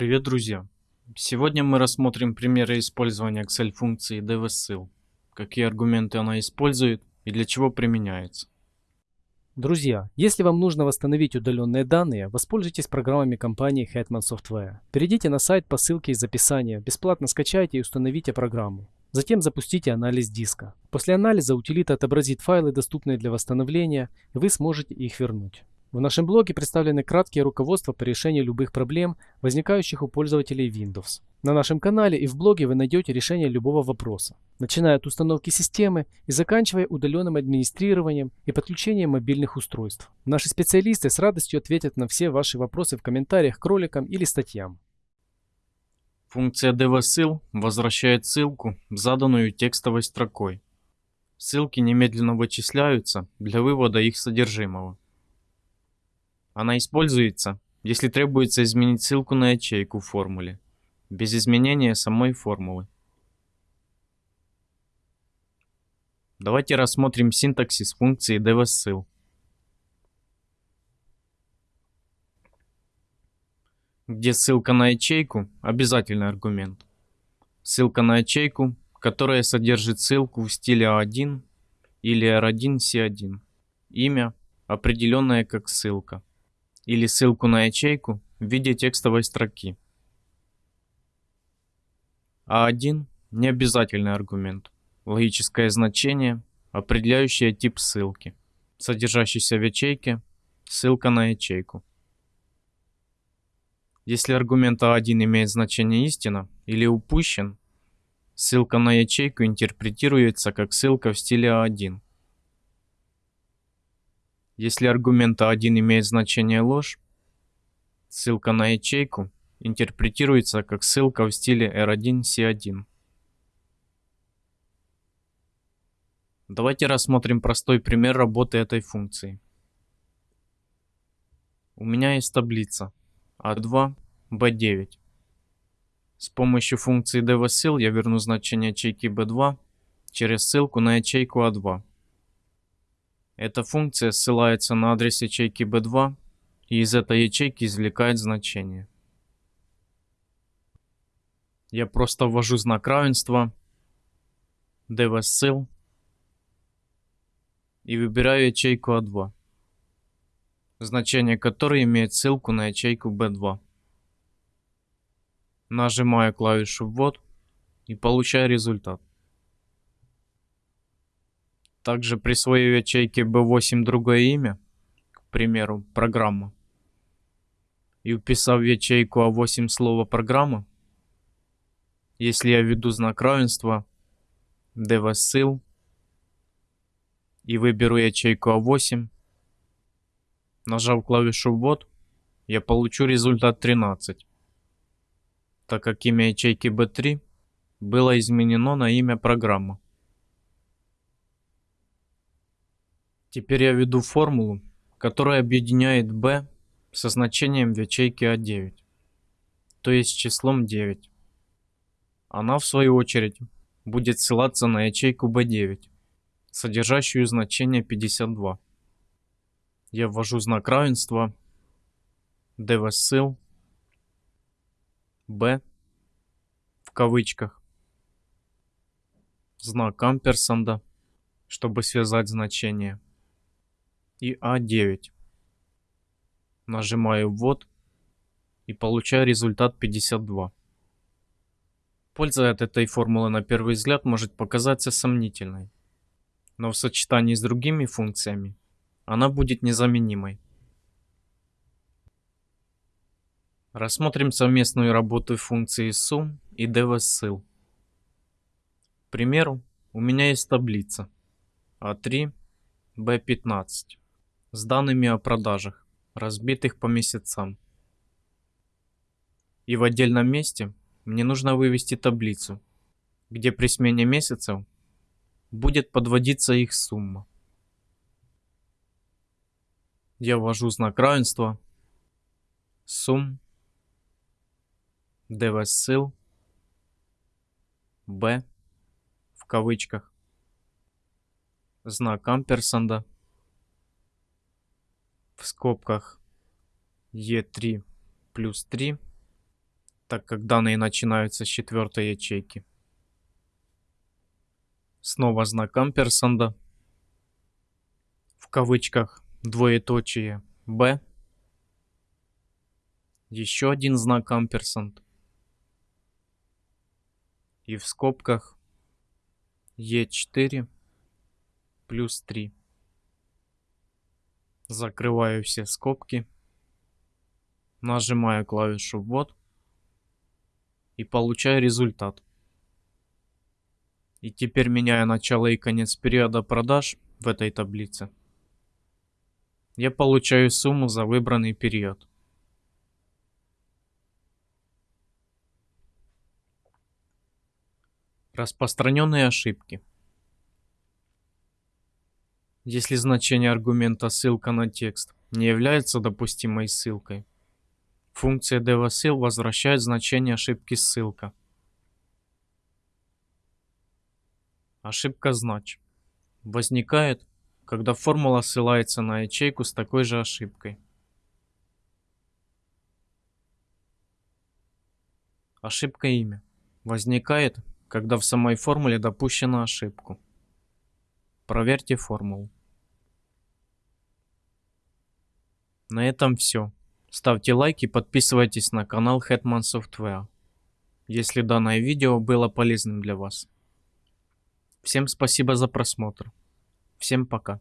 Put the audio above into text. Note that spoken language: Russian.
Привет, друзья! Сегодня мы рассмотрим примеры использования Excel-функции dvSil, какие аргументы она использует и для чего применяется. Друзья, если вам нужно восстановить удаленные данные, воспользуйтесь программами компании Hetman Software. Перейдите на сайт по ссылке из описания, бесплатно скачайте и установите программу. Затем запустите анализ диска. После анализа утилита отобразит файлы, доступные для восстановления, и вы сможете их вернуть. В нашем блоге представлены краткие руководства по решению любых проблем, возникающих у пользователей Windows. На нашем канале и в блоге вы найдете решение любого вопроса, начиная от установки системы и заканчивая удаленным администрированием и подключением мобильных устройств. Наши специалисты с радостью ответят на все ваши вопросы в комментариях к роликам или статьям. Функция dvSil возвращает ссылку, заданную текстовой строкой. Ссылки немедленно вычисляются для вывода их содержимого. Она используется, если требуется изменить ссылку на ячейку в формуле, без изменения самой формулы. Давайте рассмотрим синтаксис функции dvSil. где ссылка на ячейку – обязательный аргумент. Ссылка на ячейку, которая содержит ссылку в стиле A1 или R1C1. Имя, определенное как ссылка или ссылку на ячейку в виде текстовой строки. А1 – необязательный аргумент, логическое значение, определяющее тип ссылки, содержащийся в ячейке, ссылка на ячейку. Если аргумент А1 имеет значение истина или упущен, ссылка на ячейку интерпретируется как ссылка в стиле А1. Если аргумент А1 имеет значение ложь, ссылка на ячейку интерпретируется как ссылка в стиле R1C1. Давайте рассмотрим простой пример работы этой функции. У меня есть таблица A2, а B9. С помощью функции dvSil я верну значение ячейки B2 через ссылку на ячейку A2. А эта функция ссылается на адрес ячейки B2 и из этой ячейки извлекает значение. Я просто ввожу знак равенства dvSil и выбираю ячейку A2, значение которой имеет ссылку на ячейку B2. Нажимаю клавишу «Ввод» и получаю результат. Также присвою ячейке B8 другое имя, к примеру, программа. И уписав в ячейку А8 слово программа, если я введу знак равенства dvSil и выберу ячейку А8, нажав клавишу ввод, я получу результат 13, так как имя ячейки B3 было изменено на имя программы. Теперь я введу формулу, которая объединяет b со значением в ячейке А9, то есть числом 9. Она, в свою очередь, будет ссылаться на ячейку B9, содержащую значение 52. Я ввожу знак равенства dvSil b в кавычках знак амперсанда, чтобы связать значение и А9. Нажимаю ввод и получаю результат 52. Польза от этой формулы на первый взгляд может показаться сомнительной, но в сочетании с другими функциями она будет незаменимой. Рассмотрим совместную работу функции sum и dvSil. К примеру, у меня есть таблица А3, B15 с данными о продажах, разбитых по месяцам. И в отдельном месте мне нужно вывести таблицу, где при смене месяцев будет подводиться их сумма. Я ввожу знак равенства сумм dvSil b в кавычках знак амперсанда в скобках E3 плюс 3 так как данные начинаются с четвертой ячейки. Снова знак амперсанда. В кавычках двоеточие B. Еще один знак амперсанд. И в скобках E4 плюс 3. Закрываю все скобки. Нажимаю клавишу ввод. И получаю результат. И теперь меняя начало и конец периода продаж в этой таблице, я получаю сумму за выбранный период. Распространенные ошибки. Если значение аргумента ссылка на текст не является допустимой ссылкой, функция devSil возвращает значение ошибки ссылка. Ошибка знач. Возникает, когда формула ссылается на ячейку с такой же ошибкой. Ошибка имя. Возникает, когда в самой формуле допущена ошибку. Проверьте формулу. На этом все. Ставьте лайк и подписывайтесь на канал Hetman Software, если данное видео было полезным для вас. Всем спасибо за просмотр. Всем пока.